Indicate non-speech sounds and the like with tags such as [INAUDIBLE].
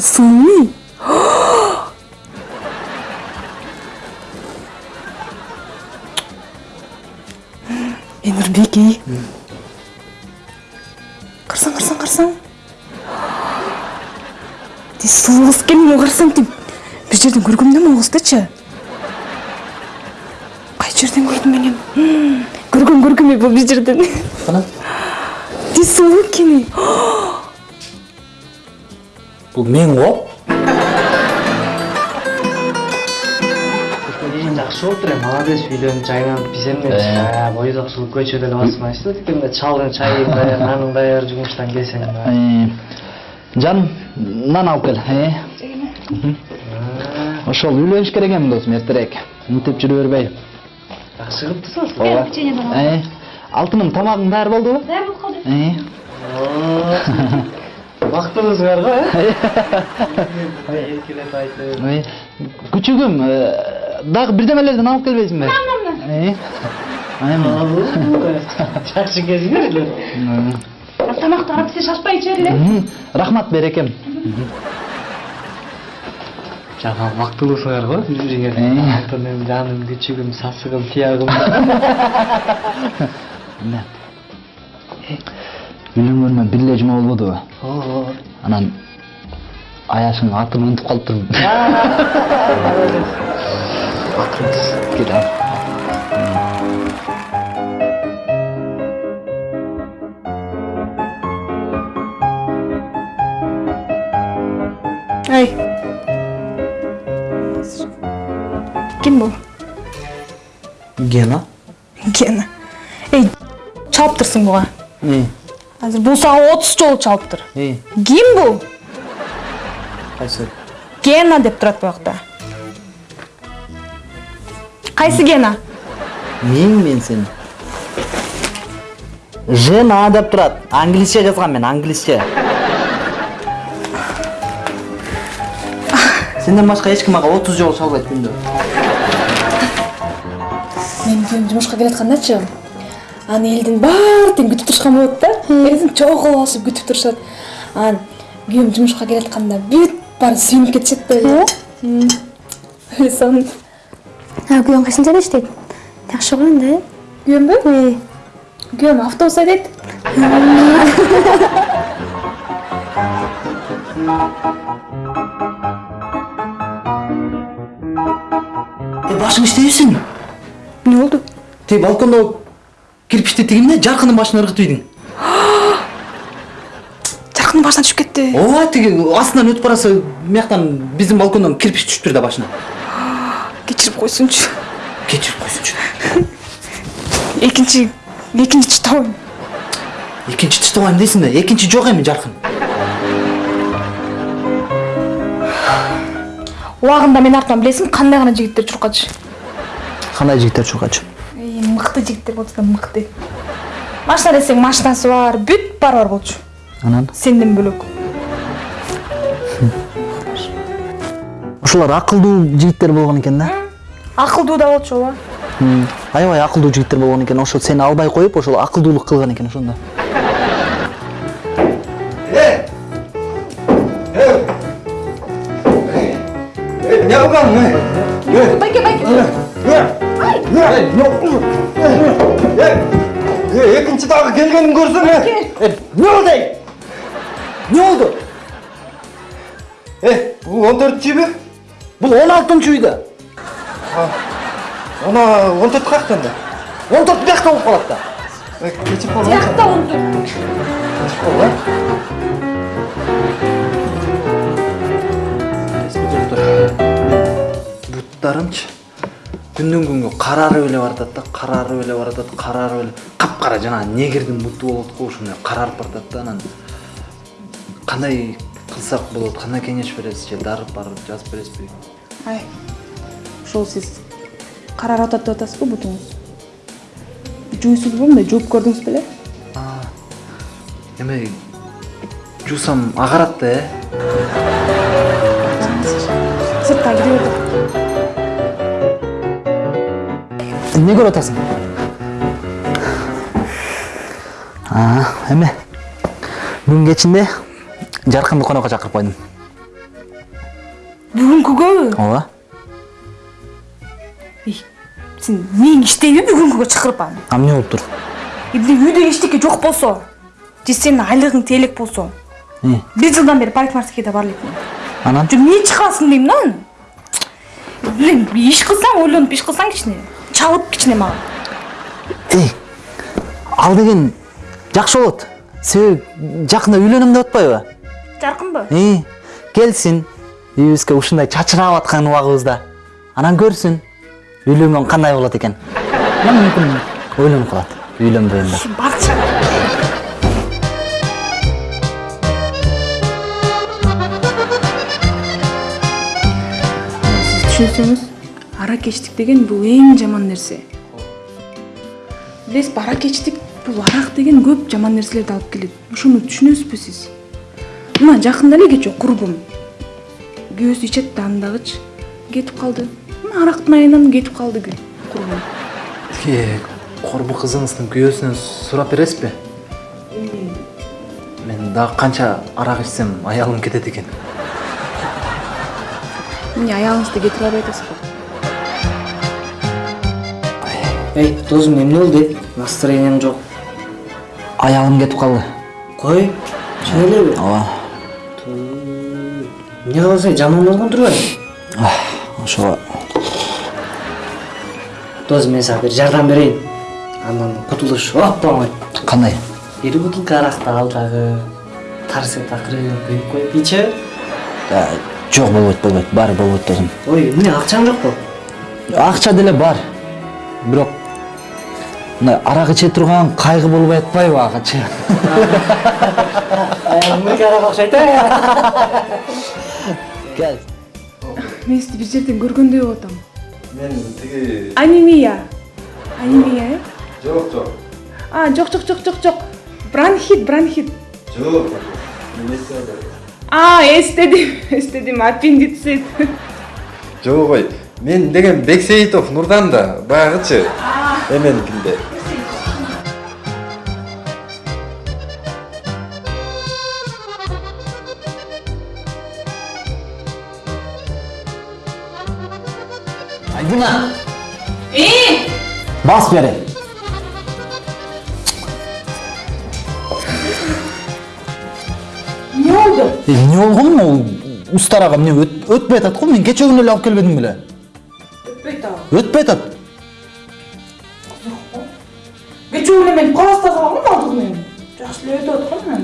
эмне унча сууй [GASPS] эй нурбек эй карасаң карасаң карасаң ти сулуу кыз экен карасаң ти бир жерден көргөм да кыздычы кай жерден көрдүм мен эми көргөм көргөм бул бир жерден кана ти сулуу [GASPS] бул мен го жакшы болуптур эми молодец үйлөнүп жайланып биз эмне бойдок ушул көчөдө эле басмайсызбы тикенде чалдын чайын даяр нанын даяр жумуштан келсең жаным нан алып кел ошол үйлөнүш керек эми досум эртерээк мынтип жүрө бербей жакшы ооба алтыным тамагың даары болдубу даяр болуп калды бактыңыздар го э эркелеп айтып күчүгүм дагы бирдемелерден алып келбейсиңби жакшы кезиңер эле. Тамакты карап сен шашпай иче бер эле рахмат берекем жана бактылуусуңар го биз бирге алтыным жаным күчүгүм сасыгым тиягым. [LAUGHS] [LAUGHS] бир эле жума болбодубу ооба анан аяшың атын унутуп калыптырмын [LAUGHS] кел ал. Ай ким бул гена. Гена. Эй чалыптырсың буга азыр бул сага отуз жолу чалыптыр ким бул кайсы гена деп турат буякта кайсы гена мен мен сени жена деп турат англисче жазгам мен англисче сенден башка эч ким мага отуз жолу чалбайт күндө менин күйөөм жумушка келаткандачы аны элдин баары тең күтүп турушкан болот да. Элдин чогуу басып күтүп турушат анан күйөөм жумушка келатканда бүт баары сүйүнүп кетишет да. Эле сон күйөөң кайсыл жерде иштейт жакшы го энди э күйөөмбү күйөөм автобус айдайт башың иштейбисиң эмне болду тиги балкондо кирпичти тигиндэ жаркындын башына ыргытып ийдиң [GASPS] жаркындын башынан түшүп кетти ооба тиги астынан өтүп бараса бияктан биздин балкондон кирпич түшүптүр да башына [GASPS] кечирип койсунчу кечирип койсунчу экинчи [LAUGHS] экинчи чыtabайм экинчи тыштабайм дейсиң да экинчи жок эми жаркын [SIGHS] убагында менин артыман билесиңби кандай гана жигиттер чуркачу кандай жигиттер чуркачу мыкты жигиттер болчу да мыкты. Машина десең машинасы бар бүт баары бар болчу. Анан? Сенден бөлөк. Ошолор акылдуу жигиттер болгон экен да? Акылдуу да болчу ооба. Аябай акылдуу жигиттер болгон экен. Ошо сени албай коюп ошол акылдуулук кылган экен ошондо. Эмне кылган байке байке экинчи дагы келгенин көрсөң эмне болду эй эмне болду э бул он төртүнчү үйбү бул он алтынчы үйдө она он төрт каяктан да он төрт биякта болуп калат да кечип калды биякта он төрт буттарымчы күндөн күнгө карарып эле баратат да карарып эле баратат карарып эле капкара жанагы негрдин буту болот го ошондой карарып баратат да анан кандай кылсак болот кандай кеңеш бересиз же дарып барып жазып бересизби ай ошол сиз карарып атат деп атасызбы бутуңуз жуйсузбу мындай жууп көрдүңүз беле эме жуусам агарат да э сыртка кире берди эмне көрүп атасың эме бүгүн кечинде жаркынды конокко чакырып койдум бүгүнкүгө ооба сен эмнең иштейби бүгүнкүгө чакырып аны а эмне болуптур эмне үйдө эчтеке жок болсо же сенин айлыгың теэлек болсо бир жылдан бери парикмахерскийде бар элекмин анан эмне чыгасың дейм да аны иш кылсаң ойлонуп иш кылсаң кичине чалып кичине мага. Эй ал деген жакшы болот. Себеби жакында үйлөнөм деп атпайбы? Жаркынбы? И келсин үйүбүзгө ушундай чачырап аткан убагыбызда. Анан көрсүн үйлөнгөн кандай болот экен. Анан мүмкүн ойлонуп калат үйлөнбөйүн деп. Барчы сиз түшүнсөңүз. Аракечтик деген бул эң жаман нерсе билесизби аракечтик бул арак деген көп жаман нерселерди алып келет ошону түшүнөсүзбү сиз мына жакында эле кечээ курбум күйөөсү ичет да аны дагычы кетип калды мына арактын айынан кетип калды курбум Е, корбу кызыңыздын күйөөсүнөн сурап бересизби мен дагы канча арак ичсем аялым кетет экен эмне аялыңызды кетирип албай атасызбы эй досум эмне болду настроениең жок аялым кетип калды кой чын элеби ооба эмне кыласың жаман болгон турбайбы ошого досум мен сага бир жардам берейин андан кутулуш оп кандай бир бутылка аракты ал дагы торсет акырын күйүп коюп ичи Э, жок болбойт болбойт баары болбойт досум ой эмне акчаң жокпу акча деле бар бирок мындай арак иче турган кайгы болбой атпайбы окшойт э кел мен сизди бир жерден көргөндөй болуп атам мен тиги анемия. Анемия э жок жок а жок жок жок жок жок бронхит бронхит. Жок мен эстебедим а эстедим [LAUGHS] эстедим аппендицит. Жок ой. Мен деген бексейитов нурдан да баягычы эменикинде айдина бас бери эмне болду Э, эмне болгон ол устарага эмне өт- өтпөй атат го мен кечээ күнү эле алып келбедим беле өтпөй атабы өтпөй атат жоқ қой мен мен класстасылармын алдығымен жақсы біліп мен